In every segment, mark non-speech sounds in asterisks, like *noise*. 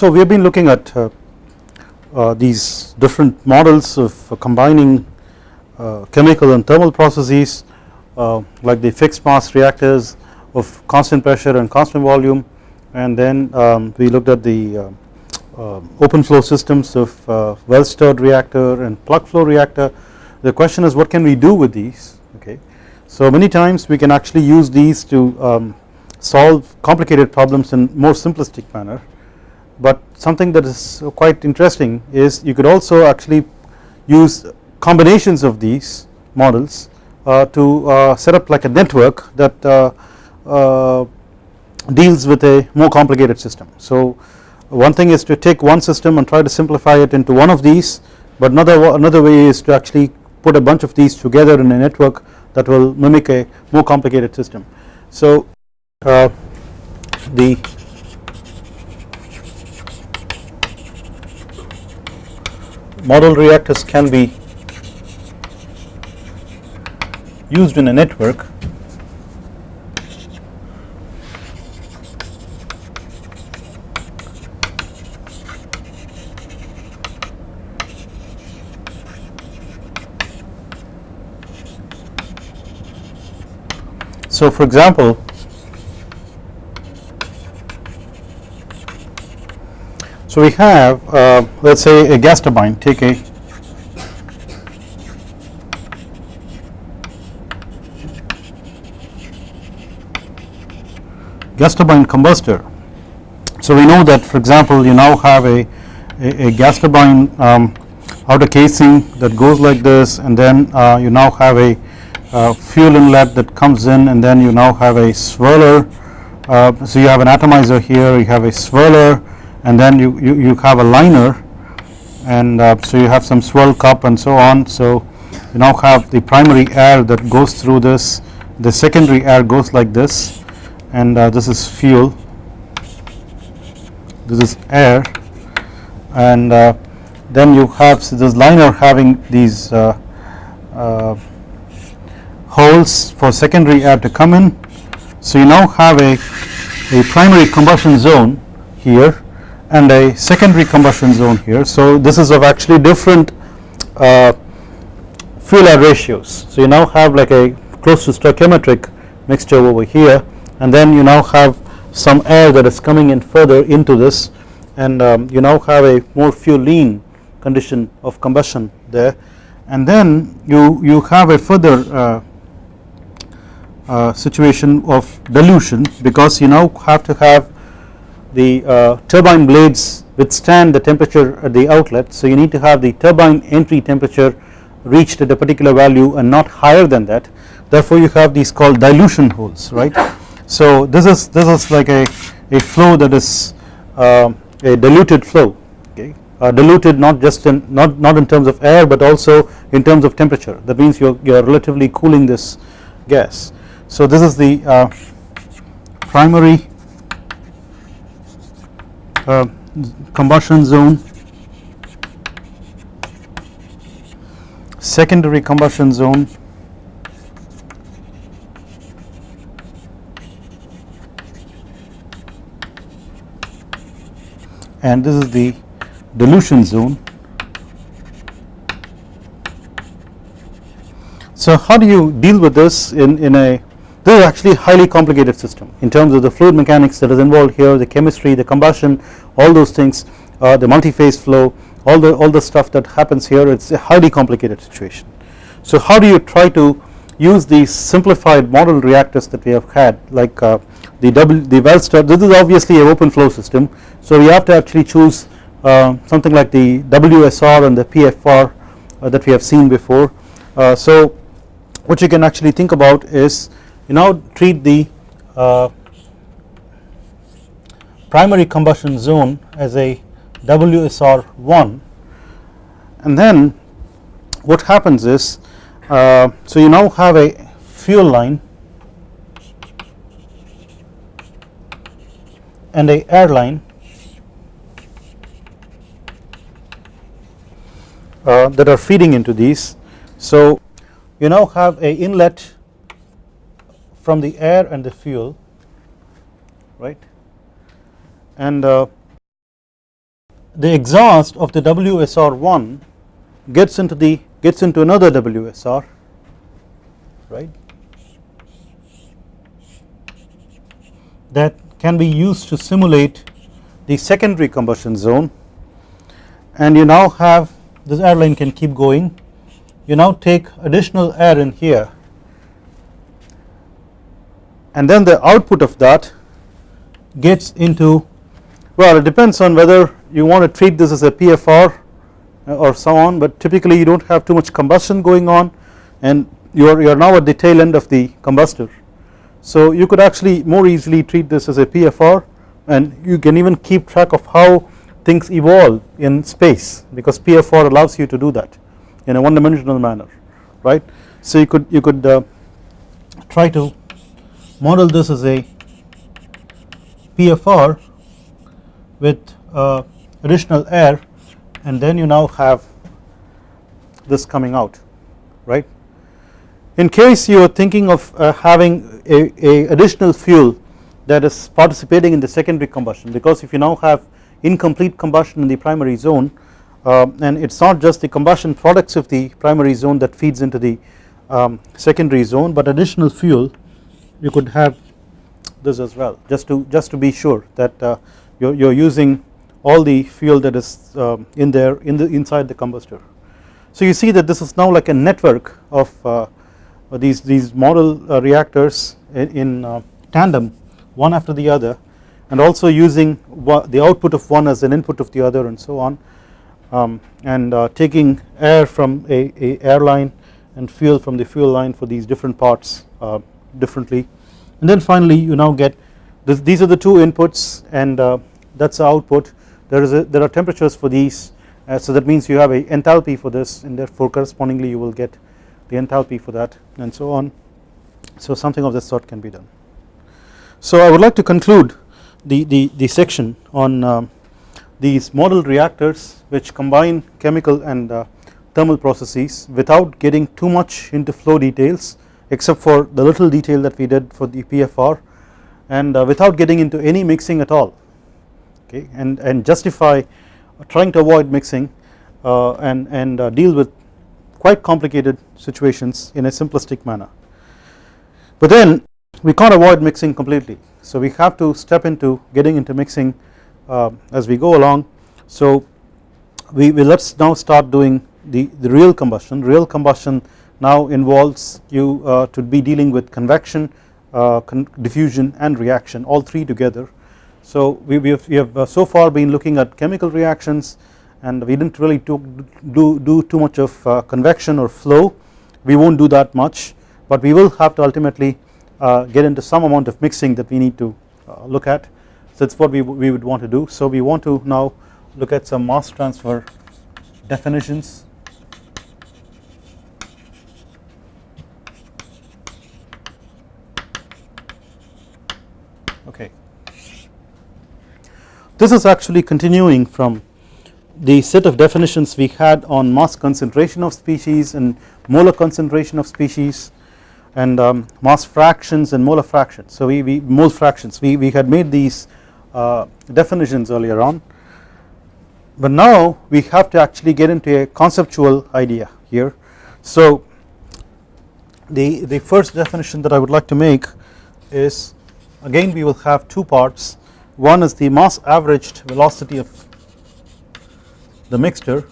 so we have been looking at uh, uh, these different models of combining uh, chemical and thermal processes uh, like the fixed mass reactors of constant pressure and constant volume. And then um, we looked at the uh, uh, open flow systems of well stirred reactor and plug flow reactor. The question is what can we do with these? Okay. So many times we can actually use these to um, solve complicated problems in more simplistic manner but something that is quite interesting is you could also actually use combinations of these models uh, to uh, set up like a network that uh, uh, deals with a more complicated system. So one thing is to take one system and try to simplify it into one of these but another another way is to actually put a bunch of these together in a network that will mimic a more complicated system. So uh, the model reactors can be used in a network. So for example So we have uh, let us say a gas turbine take a gas turbine combustor. So we know that for example you now have a, a, a gas turbine um, outer casing that goes like this and then uh, you now have a uh, fuel inlet that comes in and then you now have a swirler uh, so you have an atomizer here you have a swirler and then you, you, you have a liner and uh, so you have some swirl cup and so on. So you now have the primary air that goes through this. The secondary air goes like this. And uh, this is fuel. This is air. And uh, then you have so this liner having these uh, uh, holes for secondary air to come in. So you now have a, a primary combustion zone here and a secondary combustion zone here. So this is of actually different uh, fuel air ratios. So you now have like a close to stoichiometric mixture over here and then you now have some air that is coming in further into this and um, you now have a more fuel lean condition of combustion there and then you you have a further uh, uh, situation of dilution because you now have to have the uh, turbine blades withstand the temperature at the outlet. So you need to have the turbine entry temperature reached at a particular value and not higher than that therefore you have these called dilution holes right. So this is this is like a, a flow that is uh, a diluted flow okay uh, diluted not just in not not in terms of air but also in terms of temperature that means you are, you are relatively cooling this gas. So this is the uh, primary uh, combustion zone secondary combustion zone and this is the dilution zone. So how do you deal with this in, in a this is actually a highly complicated system in terms of the fluid mechanics that is involved here, the chemistry, the combustion, all those things, uh, the multi-phase flow, all the all the stuff that happens here. It's a highly complicated situation. So how do you try to use these simplified model reactors that we have had, like uh, the W the well stirred. This is obviously an open flow system, so we have to actually choose uh, something like the WSR and the PFR uh, that we have seen before. Uh, so what you can actually think about is you now treat the uh, primary combustion zone as a WSR1 and then what happens is uh, so you now have a fuel line and a air line uh, that are feeding into these. So you now have a inlet from the air and the fuel right? And uh, the exhaust of the WSR1 gets into the gets into another WSR right? That can be used to simulate the secondary combustion zone. And you now have this airline can keep going. You now take additional air in here and then the output of that gets into well it depends on whether you want to treat this as a PFR uh, or so on but typically you do not have too much combustion going on and you are, you are now at the tail end of the combustor. So you could actually more easily treat this as a PFR and you can even keep track of how things evolve in space because PFR allows you to do that in a one dimensional manner right. So you could you could uh, try to model this as a PFR with uh, additional air and then you now have this coming out right. In case you are thinking of uh, having a, a, additional fuel that is participating in the secondary combustion because if you now have incomplete combustion in the primary zone uh, and it is not just the combustion products of the primary zone that feeds into the um, secondary zone but additional fuel you could have this as well just to just to be sure that uh, you're, you're using all the fuel that is um, in there in the inside the combustor. So you see that this is now like a network of uh, these these model uh, reactors in, in uh, tandem one after the other and also using the output of one as an input of the other and so on um, and uh, taking air from a, a, airline and fuel from the fuel line for these different parts uh, differently. And then finally you now get this, these are the two inputs and uh, that is the output. There is a, there are temperatures for these uh, so that means you have a enthalpy for this and therefore correspondingly you will get the enthalpy for that and so on. So something of this sort can be done. So I would like to conclude the, the, the section on um, these model reactors which combine chemical and uh, thermal processes without getting too much into flow details except for the little detail that we did for the PFR and uh, without getting into any mixing at all okay and, and justify trying to avoid mixing uh, and, and uh, deal with quite complicated situations in a simplistic manner. But then we can't avoid mixing completely. So we have to step into getting into mixing uh, as we go along. So we, we let us now start doing the, the real combustion. Real combustion now involves you uh, to be dealing with convection uh, con diffusion and reaction all three together. So we, we have, we have uh, so far been looking at chemical reactions and we did not really do, do, do too much of uh, convection or flow. We not do that much but we will have to ultimately uh, get into some amount of mixing that we need to uh, look at. So that is what we, we would want to do. So we want to now look at some mass transfer definitions okay this is actually continuing from the set of definitions we had on mass concentration of species and molar concentration of species and um, mass fractions and molar fractions. So we, we mole fractions we, we had made these uh, definitions earlier on but now we have to actually get into a conceptual idea here. So the, the first definition that I would like to make is again we will have two parts one is the mass averaged velocity of the mixture.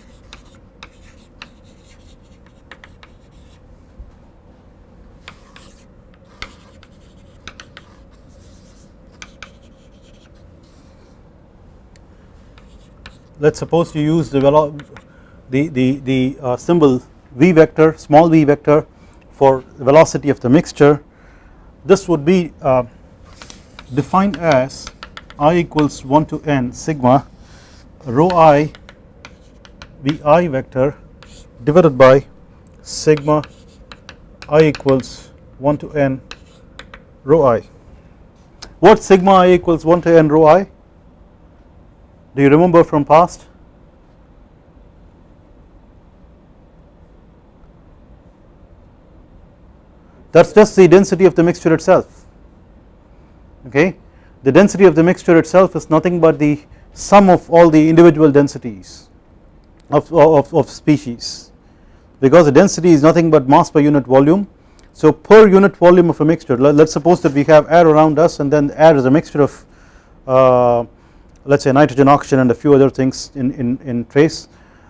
Let us suppose you use the the the, the uh, symbol v vector small v vector for velocity of the mixture. This would be uh, defined as i equals 1 to n sigma rho i vi vector divided by sigma i equals 1 to n rho i. What sigma i equals 1 to n rho i? Do you remember from past? That is just the density of the mixture itself okay the density of the mixture itself is nothing but the sum of all the individual densities of, of, of species because the density is nothing but mass per unit volume. So per unit volume of a mixture let us suppose that we have air around us and then air is a mixture of uh, let us say nitrogen oxygen and a few other things in, in, in trace.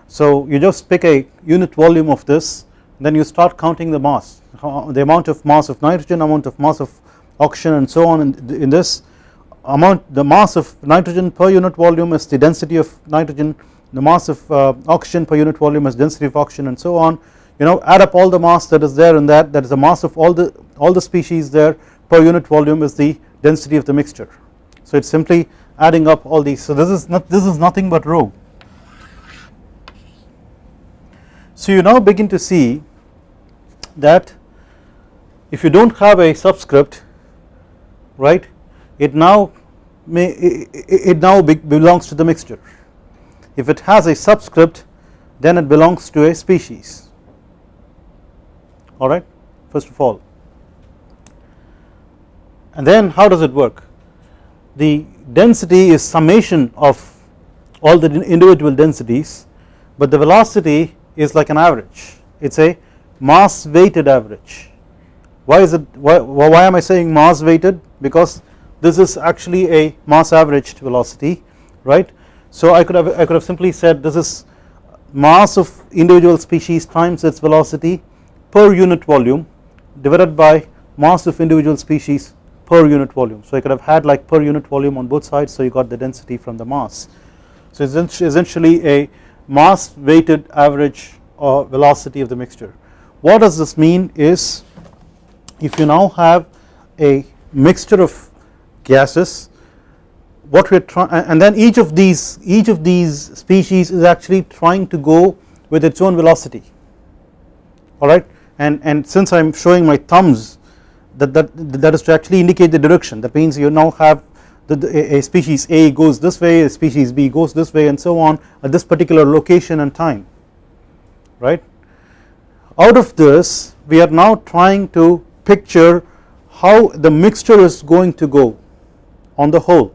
So you just pick a unit volume of this then you start counting the mass the amount of mass of nitrogen amount of mass of oxygen and so on in, in this amount the mass of nitrogen per unit volume is the density of nitrogen the mass of uh, oxygen per unit volume is density of oxygen and so on. You know add up all the mass that is there in that that is the mass of all the all the species there per unit volume is the density of the mixture. So it is simply adding up all these. So this is not this is nothing but rho. So you now begin to see that if you do not have a subscript right it now may it, now belongs to the mixture. If it has a subscript then it belongs to a species. Alright first of all. And then how does it work? The density is summation of all the individual densities but the velocity is like an average. It is a mass weighted average. Why is it why, why am I saying mass weighted because this is actually a mass averaged velocity right so I could have I could have simply said this is mass of individual species times its velocity per unit volume divided by mass of individual species per unit volume. So I could have had like per unit volume on both sides so you got the density from the mass. So it's essentially a mass weighted average or velocity of the mixture. What does this mean is if you now have a mixture of gases. What we are trying and then each of these each of these species is actually trying to go with its own velocity. Alright? And and since I am showing my thumbs that that that is to actually indicate the direction. That means you now have the, the, a species A goes this way a species B goes this way and so on at this particular location and time. Right? Out of this we are now trying to picture how the mixture is going to go on the whole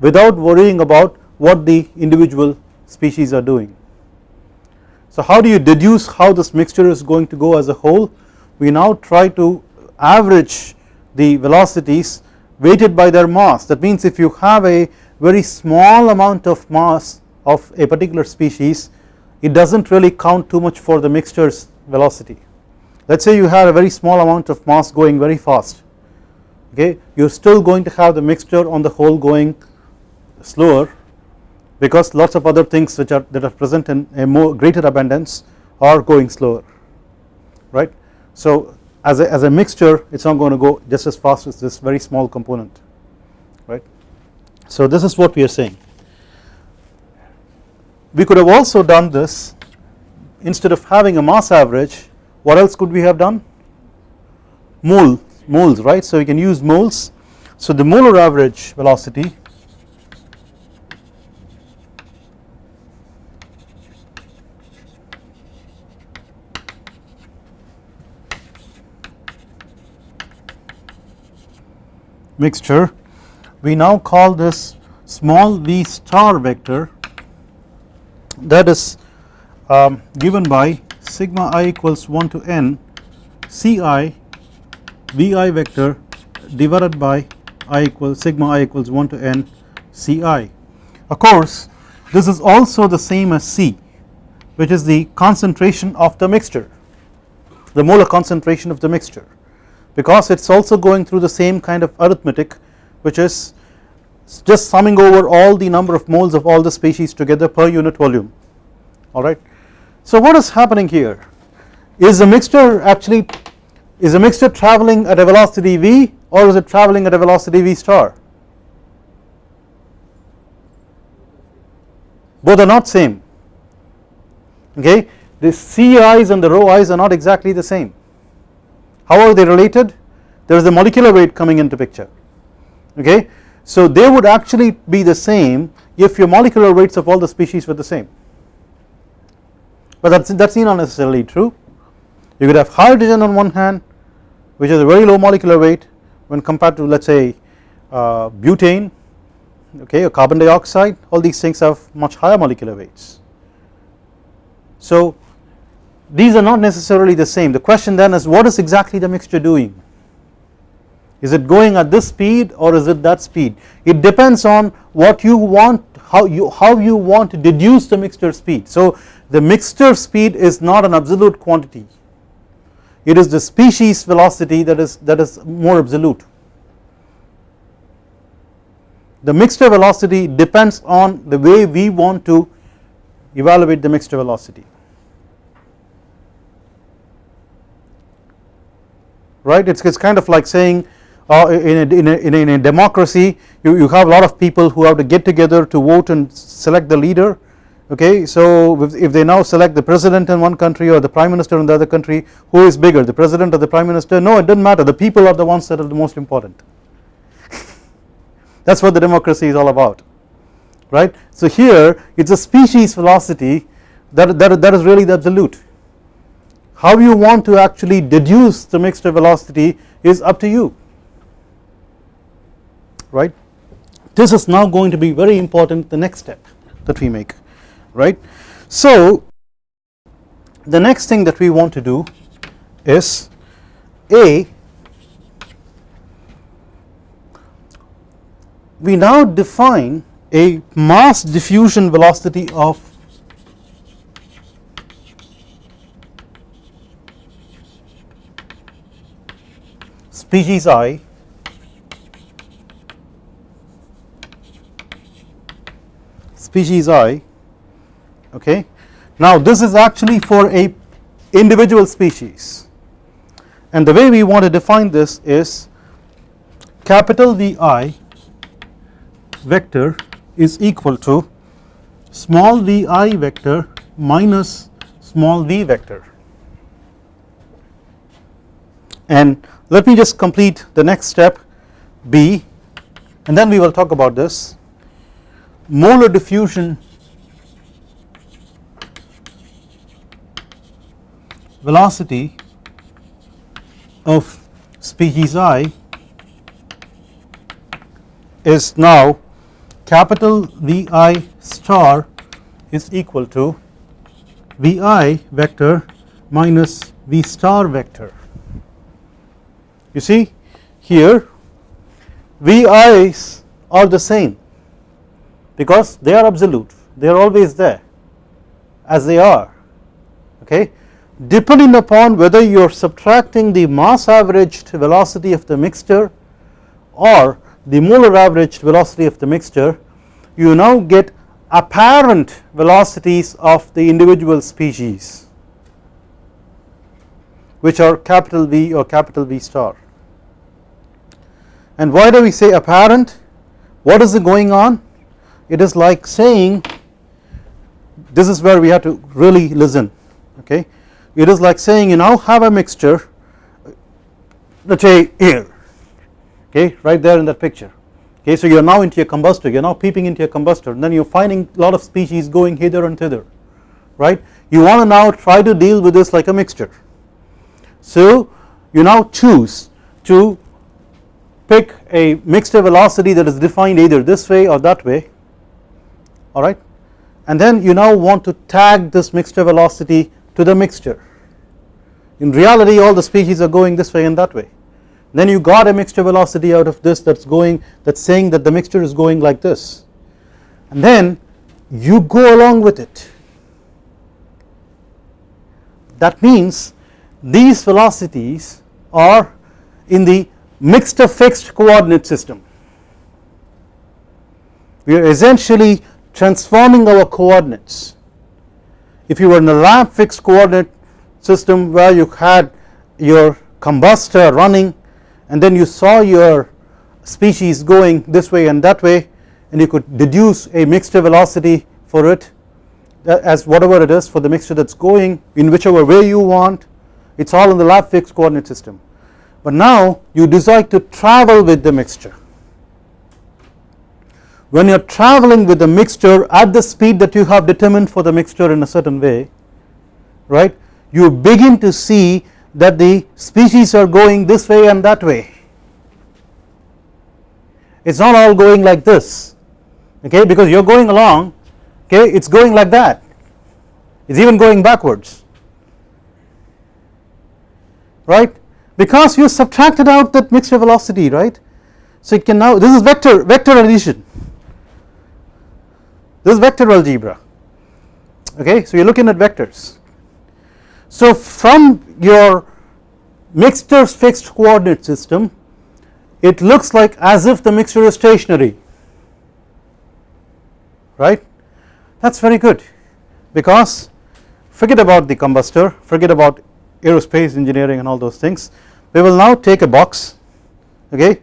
without worrying about what the individual species are doing. So how do you deduce how this mixture is going to go as a whole? We now try to average the velocities weighted by their mass. That means if you have a very small amount of mass of a particular species it does not really count too much for the mixtures velocity. Let us say you have a very small amount of mass going very fast okay? You are still going to have the mixture on the whole going slower because lots of other things which are that are present in a more greater abundance are going slower. Right. So as a, as a mixture it is not going to go just as fast as this very small component. Right. So this is what we are saying. We could have also done this instead of having a mass average what else could we have done? Mole moles right? So we can use moles. So the molar average velocity mixture we now call this small v star vector that is um, given by sigma i equals 1 to n ci vi vector divided by i equals sigma i equals 1 to n ci. Of course this is also the same as C which is the concentration of the mixture the molar concentration of the mixture because it is also going through the same kind of arithmetic which is just summing over all the number of moles of all the species together per unit volume alright. So what is happening here is the mixture actually is the mixture traveling at a velocity v or is it traveling at a velocity v star? Both are not same. Okay? The ci's and the rho i's are not exactly the same. How are they related? There is a molecular weight coming into picture. Okay? So they would actually be the same if your molecular weights of all the species were the same. But that's that's not necessarily true. You could have hydrogen on one hand which is a very low molecular weight when compared to let us say uh, butane okay or carbon dioxide all these things have much higher molecular weights. So these are not necessarily the same. The question then is what is exactly the mixture doing? Is it going at this speed or is it that speed? It depends on what you want how you how you want to deduce the mixture speed. So the mixture speed is not an absolute quantity it is the species velocity that is that is more absolute. The mixture velocity depends on the way we want to evaluate the mixture velocity. Right? It is kind of like saying uh, in, a, in, a, in, a, in, a, democracy you, you have a lot of people who have to get together to vote and select the leader okay so if, they now select the president in one country or the prime minister in the other country who is bigger the president or the prime minister? No it does not matter. The people are the ones that are the most important. *laughs* That is what the democracy is all about right? So here it is a species velocity that, that, that is really the absolute. How you want to actually deduce the mixture velocity is up to you right? This is now going to be very important the next step that we make right? So the next thing that we want to do is a we now define a mass diffusion velocity of species i species i okay? Now this is actually for a individual species. And the way we want to define this is capital Vi vector is equal to small vi vector minus small v vector. And let me just complete the next step b and then we will talk about this. Molar diffusion velocity of species i is now capital Vi star is equal to Vi vector minus V star vector. You see here VI's are the same because they are absolute they are always there as they are okay depending upon whether you are subtracting the mass averaged velocity of the mixture or the molar averaged velocity of the mixture you now get apparent velocities of the individual species which are capital V or capital V star. And why do we say apparent? What is going on? It is like saying this is where we have to really listen okay it is like saying you now have a mixture let us say here okay right there in that picture. Okay so you are now into your combustor you are now peeping into your combustor and then you are finding a lot of species going hither and thither right? You want to now try to deal with this like a mixture. So you now choose to pick a mixture velocity that is defined either this way or that way alright and then you now want to tag this mixture velocity to the mixture. In reality all the species are going this way and that way. Then you got a mixture velocity out of this that is going that is saying that the mixture is going like this. And then you go along with it. That means these velocities are in the mixture fixed coordinate system. We are essentially transforming our coordinates if you were in a lab fixed coordinate system where you had your combustor running and then you saw your species going this way and that way and you could deduce a mixture velocity for it uh, as whatever it is for the mixture that is going in whichever way you want it is all in the lab fixed coordinate system. But now you decide to travel with the mixture when you are traveling with the mixture at the speed that you have determined for the mixture in a certain way right you begin to see that the species are going this way and that way. It is not all going like this okay because you are going along okay it is going like that. It is even going backwards right? Because you subtracted out that mixture velocity right? So it can now this is vector vector addition this is vector algebra. Okay so you are looking at vectors. So from your mixture fixed coordinate system it looks like as if the mixture is stationary. Right? That is very good. Because forget about the combustor forget about aerospace engineering and all those things. We will now take a box okay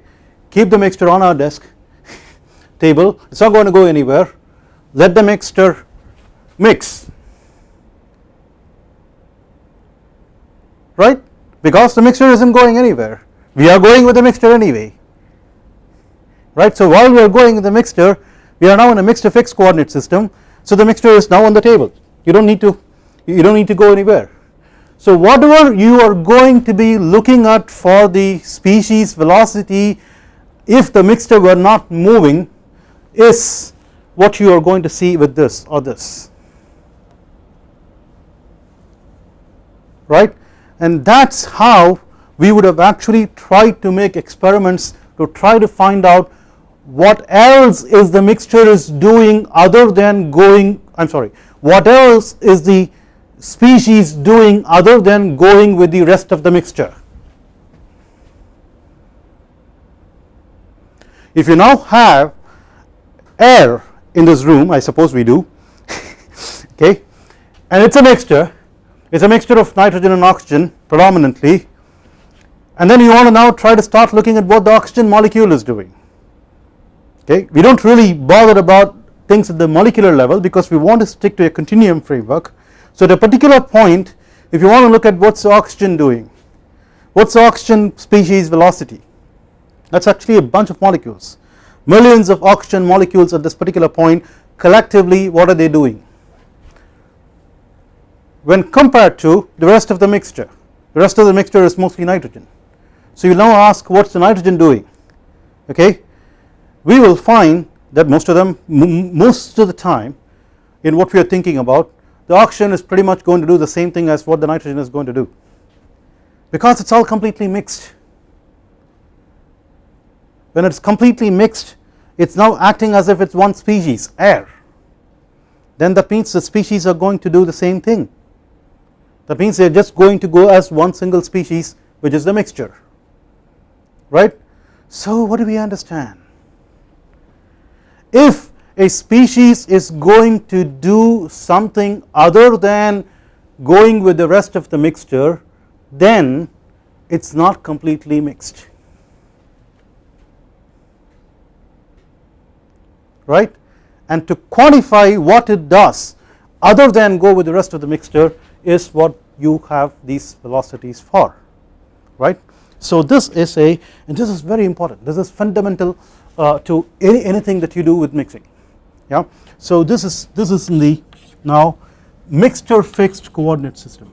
keep the mixture on our desk *laughs* table. It is not going to go anywhere let the mixture mix. Right? Because the mixture is not going anywhere. We are going with the mixture anyway. Right. So while we are going with the mixture we are now in a mixture fixed coordinate system. So the mixture is now on the table. You do not need to you do not need to go anywhere. So whatever you are going to be looking at for the species velocity if the mixture were not moving is what you are going to see with this or this right and that is how we would have actually tried to make experiments to try to find out what else is the mixture is doing other than going I am sorry what else is the species doing other than going with the rest of the mixture. If you now have air in this room I suppose we do. *laughs* Okay? And it is a mixture. It is a mixture of nitrogen and oxygen predominantly. And then you want to now try to start looking at what the oxygen molecule is doing. Okay? We do not really bother about things at the molecular level because we want to stick to a continuum framework. So at a particular point if you want to look at what is oxygen doing what is oxygen species velocity that is actually a bunch of molecules millions of oxygen molecules at this particular point collectively what are they doing? When compared to the rest of the mixture the rest of the mixture is mostly nitrogen. So you now ask what is the nitrogen doing? Okay? We will find that most of them most of the time in what we are thinking about the oxygen is pretty much going to do the same thing as what the nitrogen is going to do. Because it is all completely mixed when it is completely mixed it is now acting as if it is one species air. Then that means the species are going to do the same thing. That means they are just going to go as one single species which is the mixture. Right. So what do we understand? If a species is going to do something other than going with the rest of the mixture then it is not completely mixed right and to quantify what it does other than go with the rest of the mixture is what you have these velocities for right. So this is a and this is very important this is fundamental uh, to any, anything that you do with mixing yeah. So this is this is in the now mixture fixed coordinate system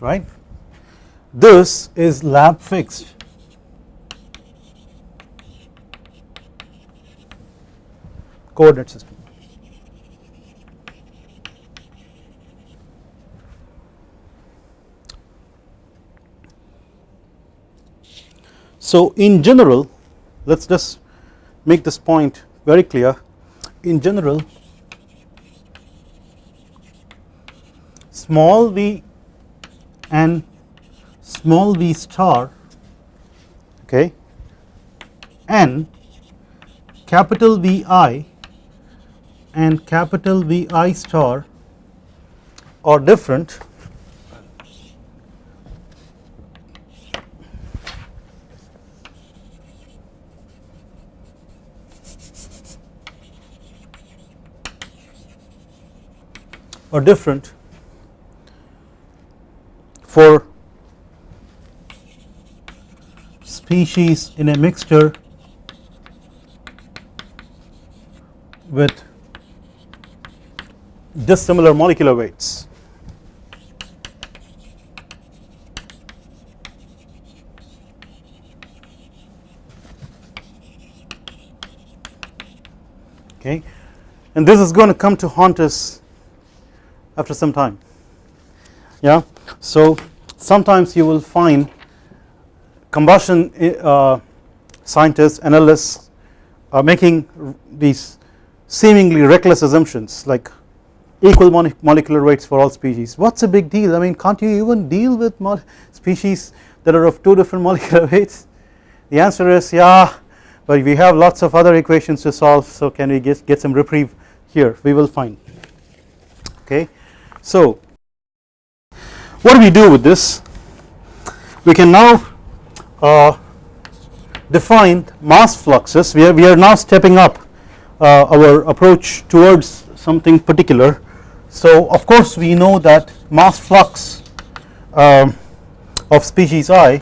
right? This is lab fixed. Coordinate system. So in general let us just make this point very clear. In general small v and small v star okay and capital Vi and capital Vi star are different. Are different for species in a mixture with dissimilar molecular weights. Okay, and this is going to come to haunt us after some time. Yeah, so sometimes you will find combustion uh, scientists analysts are making these seemingly reckless assumptions like equal molecular weights for all species. What's a big deal? I mean can't you even deal with species that are of two different *laughs* molecular weights? The answer is yeah but we have lots of other equations to solve so can we get, get some reprieve here? We will find. Okay? So what do we do with this? We can now uh, define mass fluxes. We are, we are now stepping up uh, our approach towards something particular. So of course we know that mass flux um, of species i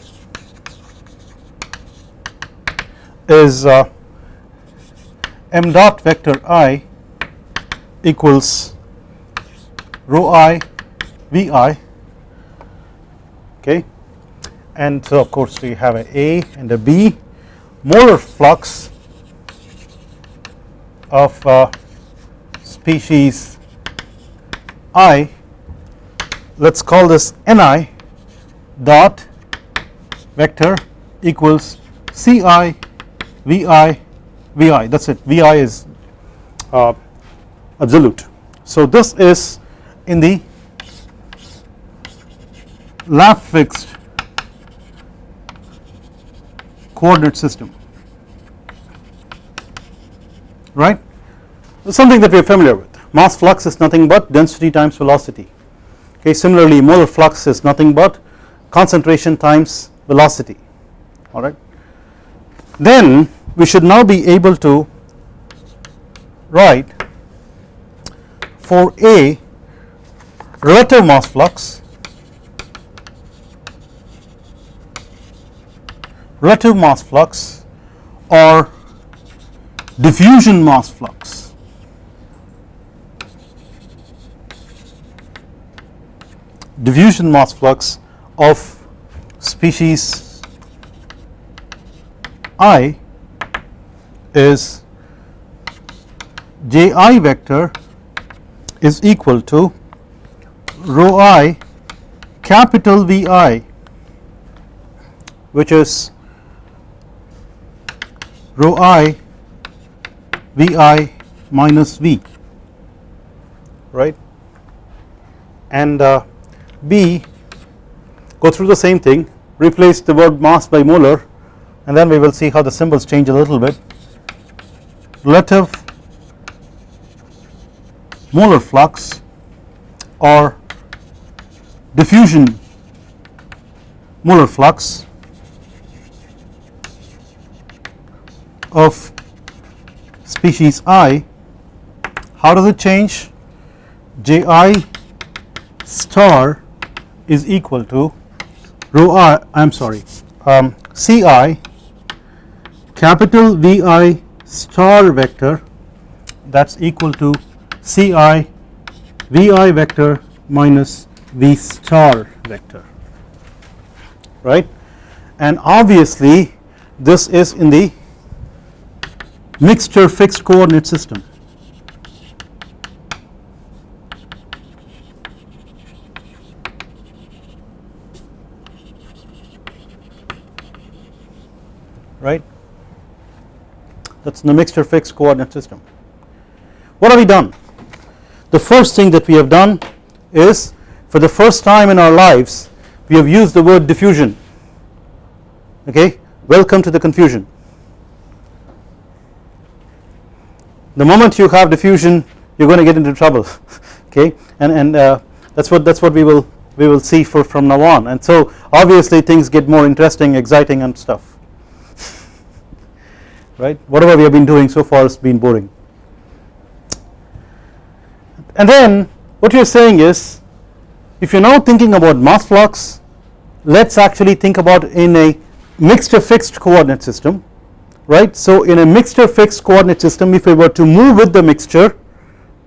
is uh, m dot vector i equals rho i vi okay? And so of course we have a A and a B. Molar flux of uh, species I let us call this Ni dot vector equals Ci Vi Vi that is it. Vi is uh, absolute. So this is in the lab fixed coordinate system. Right? Something that we are familiar with. Mass flux is nothing but density times velocity. Okay similarly molar flux is nothing but concentration times velocity. Alright then we should now be able to write for A relative mass flux relative mass flux or diffusion mass flux. Diffusion mass flux of species i is J i vector is equal to rho i capital V i which is rho i V i minus V right? And uh, B go through the same thing replace the word mass by molar and then we will see how the symbols change a little bit. Relative molar flux or diffusion molar flux of species i how does it change? J i star is equal to rho i I am sorry um, C i capital V i star vector that is equal to C i V i vector minus V star vector right? And obviously this is in the mixture fixed coordinate system. right that is the mixture fixed coordinate system. What have we done? The first thing that we have done is for the first time in our lives we have used the word diffusion okay welcome to the confusion the moment you have diffusion you are going to get into trouble *laughs* okay? And and uh, that's what that's what we will we will see for from now on. And so obviously things get more interesting exciting and stuff. *laughs* Right? Whatever we have been doing so far has been boring. And then what you are saying is if you are now thinking about mass flux let us actually think about in a mixture fixed coordinate system right. So in a mixture fixed coordinate system if I were to move with the mixture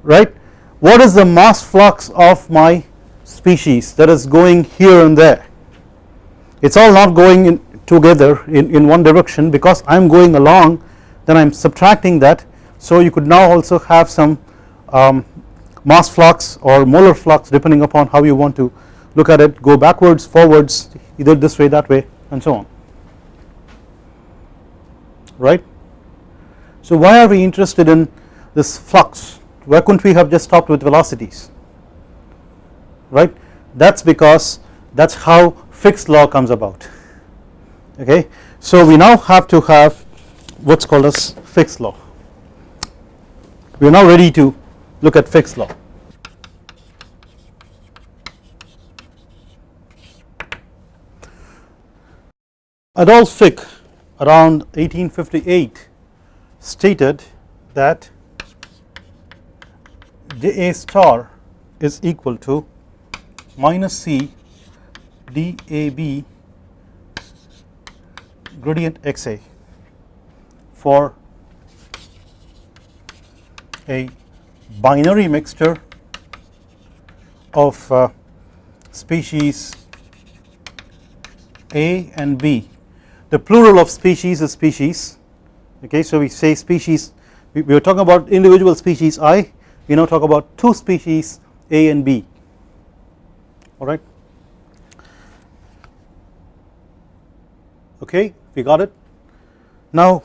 right what is the mass flux of my species that is going here and there? It is all not going in together in, in one direction because I am going along then I am subtracting that. So you could now also have some um, mass flux or molar flux depending upon how you want to look at it go backwards forwards either this way that way and so on right. So why are we interested in this flux? Why couldn't we have just stopped with velocities? Right? That is because that is how Fick's law comes about. Okay. So we now have to have what is called as Fick's law. We are now ready to look at Fick's law. Adolf Fick around 1858 stated that dA star is equal to minus C D A B gradient XA for a binary mixture of uh, species A and B. The plural of species is species okay. So we say species we, we were talking about individual species I we now talk about two species A and B alright okay we got it. Now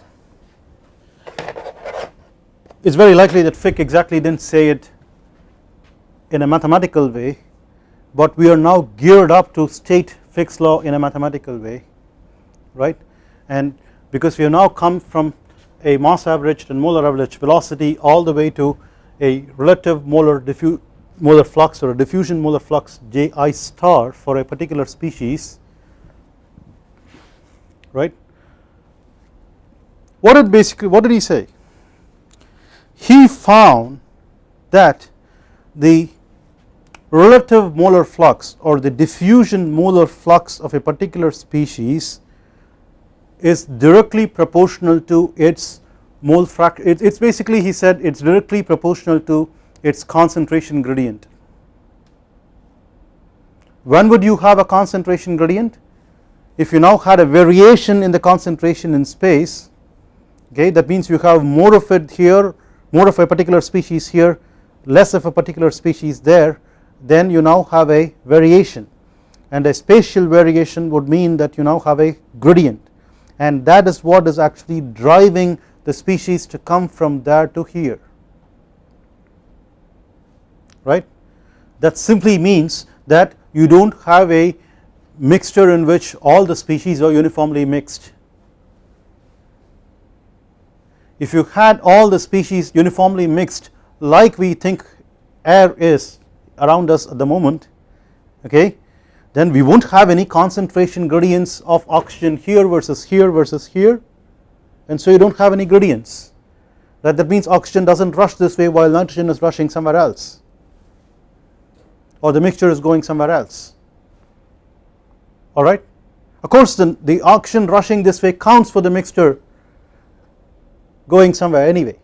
it is very likely that Fick exactly did not say it in a mathematical way but we are now geared up to state Fick's law in a mathematical way right and because we have now come from a mass averaged and molar average velocity all the way to a relative molar molar flux or a diffusion molar flux J i star for a particular species right. What did basically what did he say? He found that the relative molar flux or the diffusion molar flux of a particular species is directly proportional to its mole fraction it is basically he said it is directly proportional to its concentration gradient. When would you have a concentration gradient? If you now had a variation in the concentration in space okay that means you have more of it here more of a particular species here less of a particular species there then you now have a variation and a spatial variation would mean that you now have a gradient and that is what is actually driving the species to come from there to here. Right? That simply means that you do not have a mixture in which all the species are uniformly mixed. If you had all the species uniformly mixed like we think air is around us at the moment okay then we won't have any concentration gradients of oxygen here versus here versus here. And so you don't have any gradients. That that means oxygen doesn't rush this way while nitrogen is rushing somewhere else. Or the mixture is going somewhere else. Alright. Of course the, the oxygen rushing this way counts for the mixture going somewhere anyway.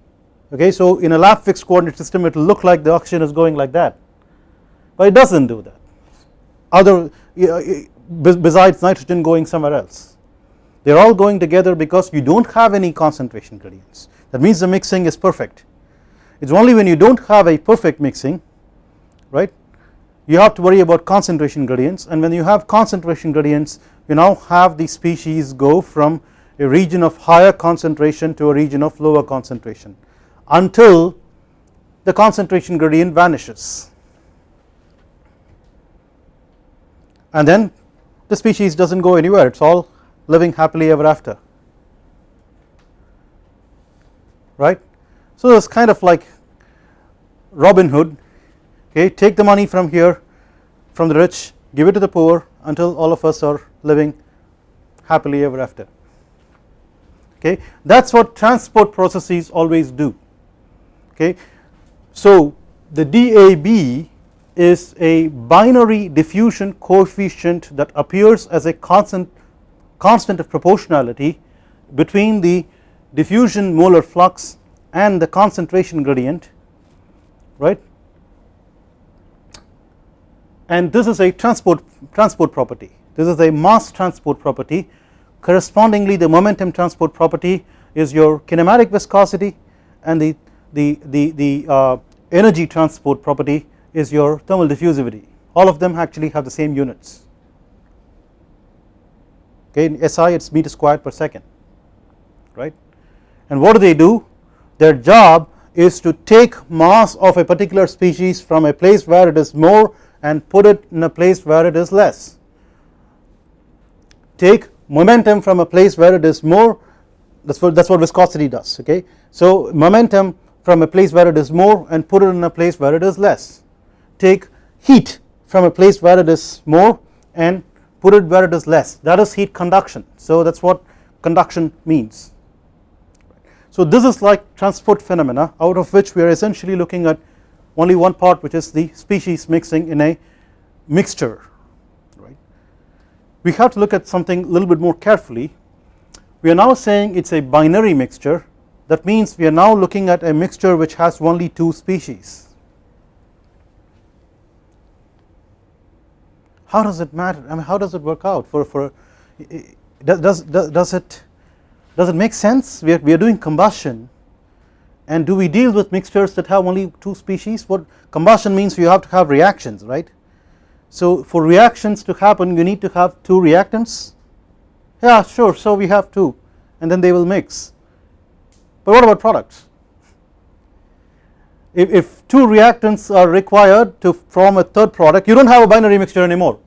Okay? So in a lab fixed coordinate system it will look like the oxygen is going like that. But it does not do that. Other Uh, besides nitrogen going somewhere else. They are all going together because you do not have any concentration gradients. That means the mixing is perfect. It is only when you do not have a perfect mixing right you have to worry about concentration gradients. And when you have concentration gradients you now have the species go from a region of higher concentration to a region of lower concentration until the concentration gradient vanishes and then the species does not go anywhere it is all living happily ever after right. So it is kind of like Robin Hood okay take the money from here from the rich give it to the poor until all of us are living happily ever after okay that is what transport processes always do okay. So the DAB is a binary diffusion coefficient that appears as a constant constant of proportionality between the diffusion molar flux and the concentration gradient right? And this is a transport transport property. This is a mass transport property. Correspondingly the momentum transport property is your kinematic viscosity and the the the, the uh, energy transport property is your thermal diffusivity. All of them actually have the same units. Okay in SI it is meter squared per second right? And what do they do? Their job is to take mass of a particular species from a place where it is more and put it in a place where it is less. Take momentum from a place where it is more that is what that is what viscosity does okay? So momentum from a place where it is more and put it in a place where it is less take heat from a place where it is more and put it where it is less. That is heat conduction. So that is what conduction means. So this is like transport phenomena out of which we are essentially looking at only one part which is the species mixing in a mixture right? We have to look at something a little bit more carefully. We are now saying it is a binary mixture. That means we are now looking at a mixture which has only two species how does it matter? I mean how does it work out for for does does does it does it make sense? We are, we are doing combustion. And do we deal with mixtures that have only two species? What combustion means you have to have reactions right? So for reactions to happen you need to have two reactants. Yeah sure. So we have two. And then they will mix. But what about products if, if two reactants are required to form a third product you do not have a binary mixture anymore.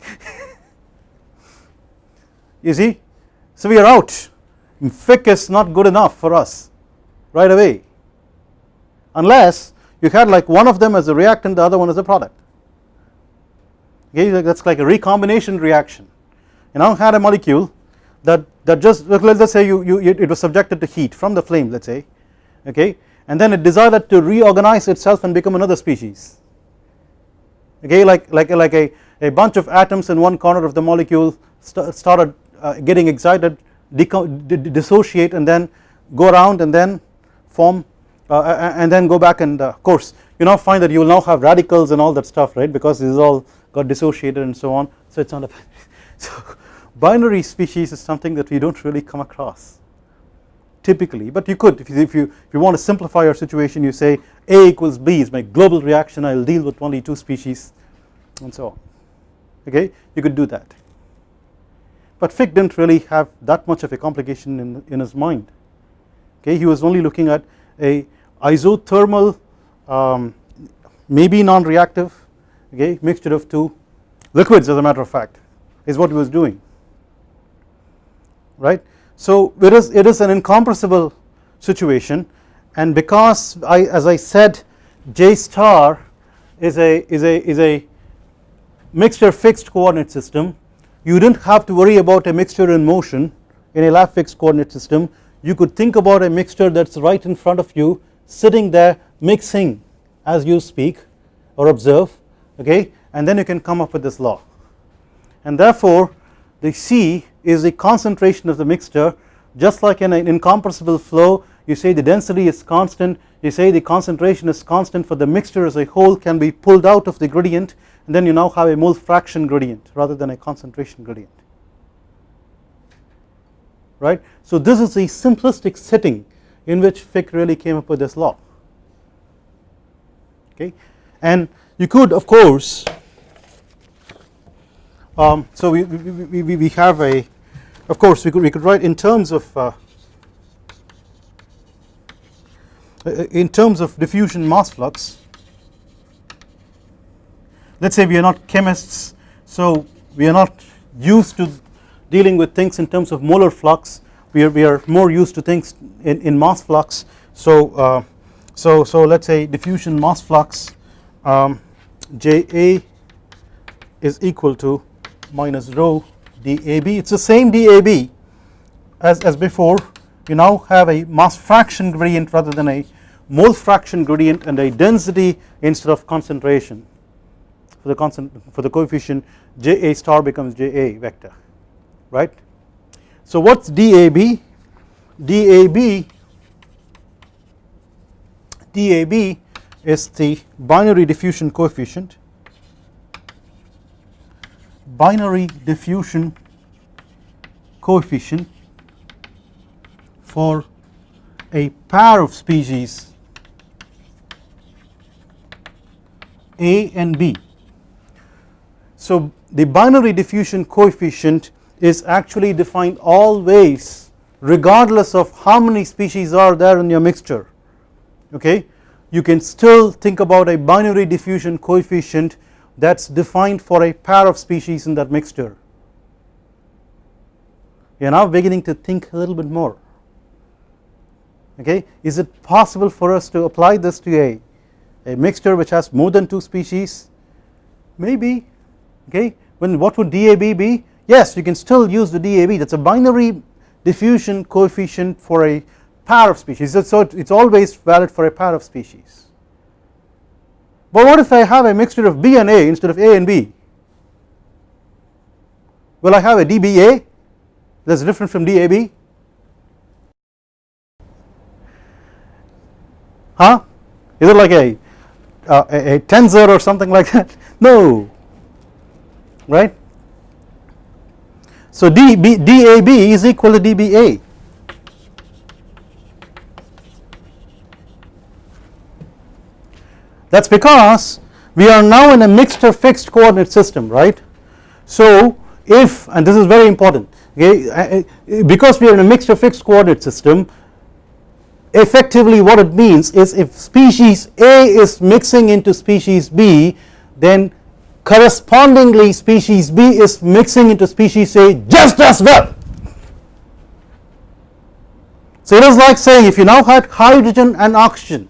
*laughs* You see? So we are out. Fick is not good enough for us right away. Unless you had like one of them as a reactant the other one as a product. Okay that is like a recombination reaction. You now had a molecule that that just let us say you, you it was subjected to heat from the flame let us say. Okay and then it decided to reorganize itself and become another species. Okay like like like a, a bunch of atoms in one corner of the molecule st started uh, getting excited dissociate and then go around and then form uh, and then go back and uh, course. You now find that you will now have radicals and all that stuff right because this is all got dissociated and so on. So it is not a *laughs* so binary species is something that we do not really come across typically but you could. If you, if you if you want to simplify your situation you say A equals B is my global reaction. I will deal with only two species and so on. Okay? You could do that. But Fick did not really have that much of a complication in, in his mind. Okay? He was only looking at a isothermal um, maybe non-reactive okay mixture of two liquids as a matter of fact is what he was doing. Right so it is it is an incompressible situation and because I as I said J star is a is a is a mixture fixed coordinate system. You did not have to worry about a mixture in motion in a lab fixed coordinate system. You could think about a mixture that is right in front of you sitting there mixing as you speak or observe okay? And then you can come up with this law. And therefore the C is the concentration of the mixture. Just like in an incompressible flow you say the density is constant you say the concentration is constant for the mixture as a whole can be pulled out of the gradient and then you now have a mole fraction gradient rather than a concentration gradient. Right. So this is the simplistic setting in which Fick really came up with this law. Okay? And you could of course um, so we, we, we, we have a of course we could we could write in terms of uh, in terms of diffusion mass flux. Let us say we are not chemists so we are not used to dealing with things in terms of molar flux. We are, we are more used to things in, in mass flux. So uh, so so let us say diffusion mass flux um, JA is equal to minus rho DAB it is the same DAB as, as before you now have a mass fraction gradient rather than a mole fraction gradient and a density instead of concentration for the constant for the coefficient JA star becomes JA vector right. So what is DAB? DAB DAB is the binary diffusion coefficient binary diffusion coefficient for a pair of species A and B. So the binary diffusion coefficient is actually defined always regardless of how many species are there in your mixture okay you can still think about a binary diffusion coefficient that is defined for a pair of species in that mixture. You are now beginning to think a little bit more. Okay? Is it possible for us to apply this to a a mixture which has more than 2 species? Maybe. Okay? When what would DAB be? Yes you can still use the DAB that is a binary diffusion coefficient for a pair of species. So it is always valid for a pair of species but what if I have a mixture of B and A instead of A and B? Will I have a DBA that is different from DAB huh? Is it like a uh, a, a tensor or something like that? *laughs* No. Right? So DB, DAB is equal to DBA that is because we are now in a mixed or fixed coordinate system right so if and this is very important okay because we are in a mixed or fixed coordinate system effectively what it means is if species A is mixing into species B then correspondingly species B is mixing into species A just as well. So it is like saying if you now had hydrogen and oxygen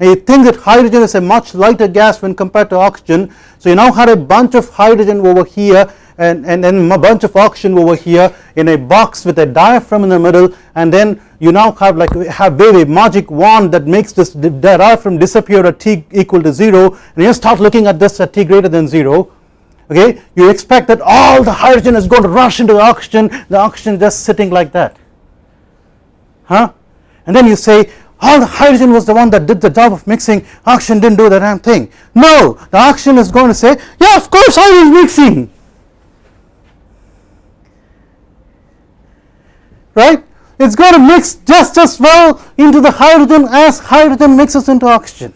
and you think that hydrogen is a much lighter gas when compared to oxygen. So you now had a bunch of hydrogen over here and, and then a bunch of oxygen over here in a box with a diaphragm in the middle. And then you now have like have a magic wand that makes this diaphragm disappear at t equal to 0 and you start looking at this at t greater than 0 okay? You expect that all the hydrogen is going to rush into the oxygen. The oxygen just sitting like that. Huh? And then you say all the hydrogen was the one that did the job of mixing. Oxygen didn't do the damn thing. No the oxygen is going to say yeah of course I was mixing. Right? It is going to mix just as well into the hydrogen as hydrogen mixes into oxygen.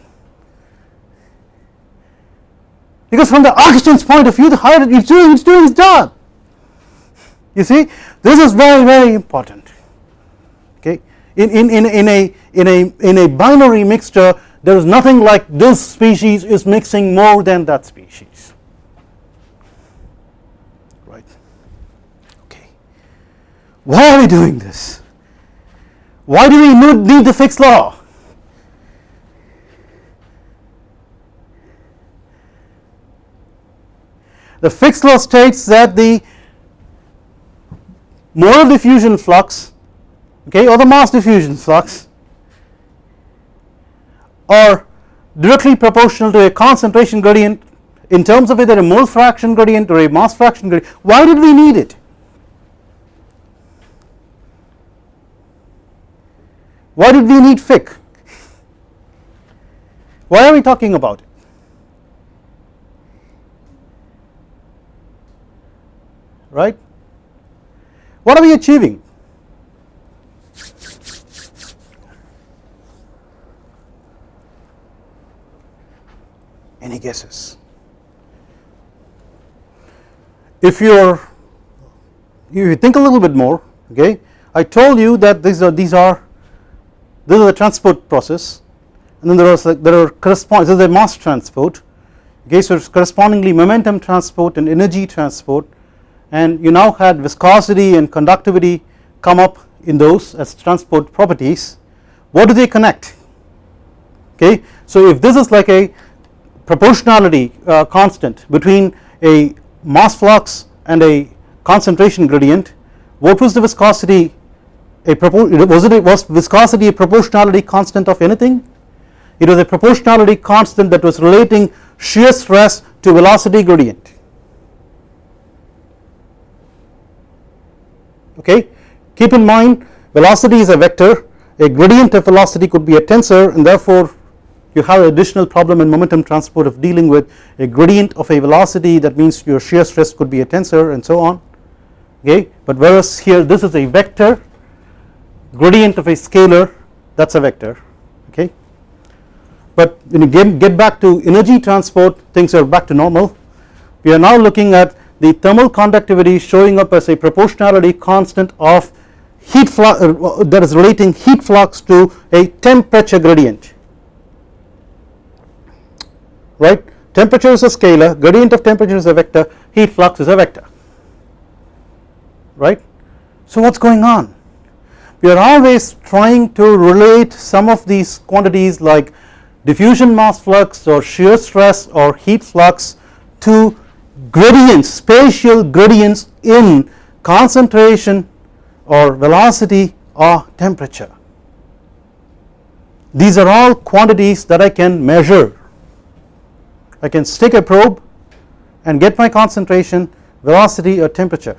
Because from the oxygen's point of view the hydrogen is doing, it's job. You see? This is very very important in, in, in, in, a, in, a, in a binary mixture there is nothing like this species is mixing more than that species right? Okay. Why are we doing this? Why do we need the Fick's law? The Fick's law states that the molar diffusion flux okay or the mass diffusion flux are directly proportional to a concentration gradient in terms of either a mole fraction gradient or a mass fraction gradient why did we need it Why did we need Fick? Why are we talking about it? Right? What are we achieving? Any guesses? If you're if you think a little bit more, okay, I told you that these are these are this is the transport process and then there like there are correspond this is a mass transport okay? So correspondingly momentum transport and energy transport and you now had viscosity and conductivity come up in those as transport properties. What do they connect? Okay? So if this is like a proportionality uh, constant between a mass flux and a concentration gradient what was the viscosity a was it a, was viscosity a proportionality constant of anything? It was a proportionality constant that was relating shear stress to velocity gradient. Okay? Keep in mind velocity is a vector. A gradient of velocity could be a tensor and therefore you have an additional problem in momentum transport of dealing with a gradient of a velocity that means your shear stress could be a tensor and so on okay? But whereas here this is a vector gradient of a scalar that is a vector okay. But when you get, get back to energy transport things are back to normal. We are now looking at the thermal conductivity showing up as a proportionality constant of heat flux uh, that is relating heat flux to a temperature gradient right temperature is a scalar gradient of temperature is a vector heat flux is a vector right. So what is going on we are always trying to relate some of these quantities like diffusion mass flux or shear stress or heat flux to gradients spatial gradients in concentration or velocity or temperature. These are all quantities that I can measure. I can stick a probe and get my concentration, velocity or temperature.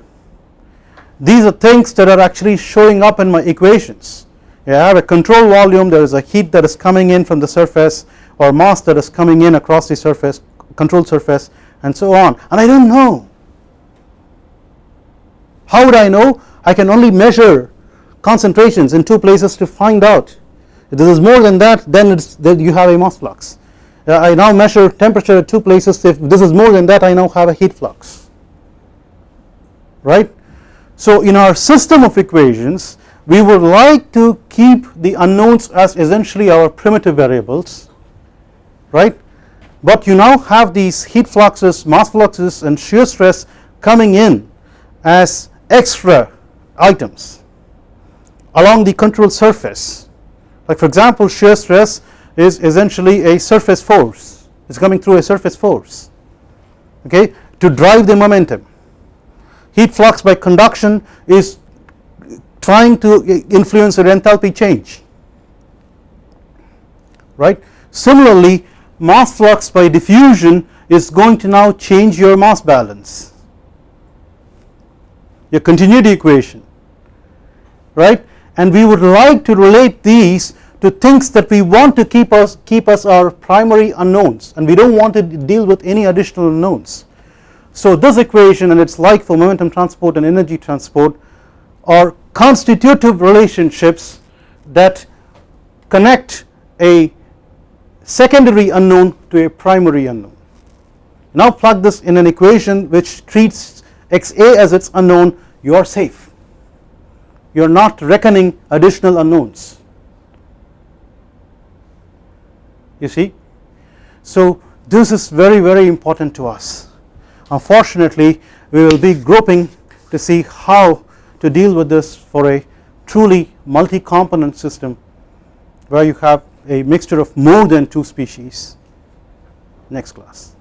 These are things that are actually showing up in my equations. I have a control volume, there is a heat that is coming in from the surface or mass that is coming in across the surface, control surface and so on and I do not know. How would I know? I can only measure concentrations in two places to find out if this is more than that then it's then you have a mass flux Uh, I now measure temperature at two places. If this is more than that I now have a heat flux. Right. So in our system of equations we would like to keep the unknowns as essentially our primitive variables. Right? But you now have these heat fluxes mass fluxes and shear stress coming in as extra items along the control surface. Like for example shear stress is essentially a surface force. It is coming through a surface force okay to drive the momentum. Heat flux by conduction is trying to influence the enthalpy change right? Similarly mass flux by diffusion is going to now change your mass balance your continuity equation right? And we would like to relate these to things that we want to keep us keep us our primary unknowns and we do not want to deal with any additional unknowns. So this equation and it is like for momentum transport and energy transport are constitutive relationships that connect a secondary unknown to a primary unknown. Now plug this in an equation which treats xa as its unknown you are safe you are not reckoning additional unknowns you see. So this is very very important to us unfortunately we will be groping to see how to deal with this for a truly multi component system where you have a mixture of more than two species next class.